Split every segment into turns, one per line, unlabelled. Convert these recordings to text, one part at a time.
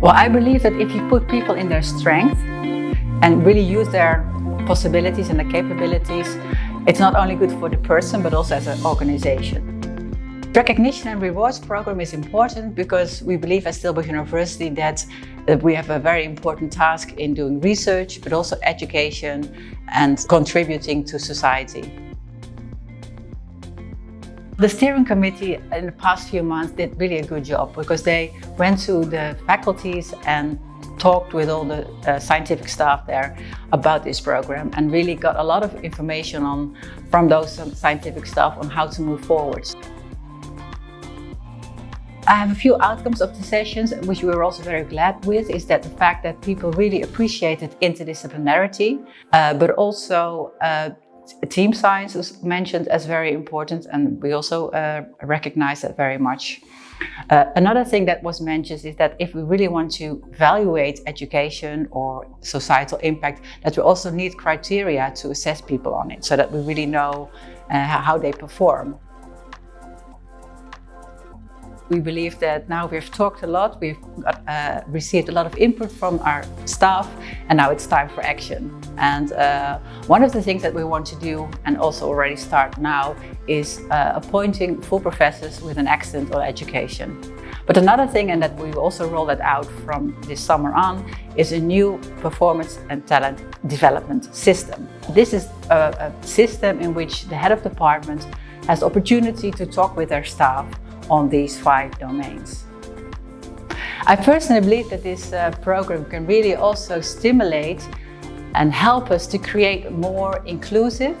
Well, I believe that if you put people in their strength and really use their possibilities and their capabilities, it's not only good for the person, but also as an organization. Recognition and rewards program is important because we believe at Tilburg University that, that we have a very important task in doing research, but also education and contributing to society. The steering committee in the past few months did really a good job because they went to the faculties and talked with all the uh, scientific staff there about this program and really got a lot of information on from those scientific staff on how to move forwards. I have a few outcomes of the sessions, which we were also very glad with, is that the fact that people really appreciated interdisciplinarity, uh, but also uh, team science was mentioned as very important, and we also uh, recognize that very much. Uh, another thing that was mentioned is that if we really want to evaluate education or societal impact, that we also need criteria to assess people on it, so that we really know uh, how they perform. We believe that now we've talked a lot, we've got, uh, received a lot of input from our staff and now it's time for action. And uh, one of the things that we want to do and also already start now is uh, appointing full professors with an accent on education. But another thing, and that we also roll that out from this summer on, is a new performance and talent development system. This is a, a system in which the head of department has opportunity to talk with their staff on these five domains. I personally believe that this uh, program can really also stimulate and help us to create a more inclusive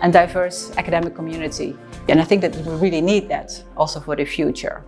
and diverse academic community. And I think that we really need that also for the future.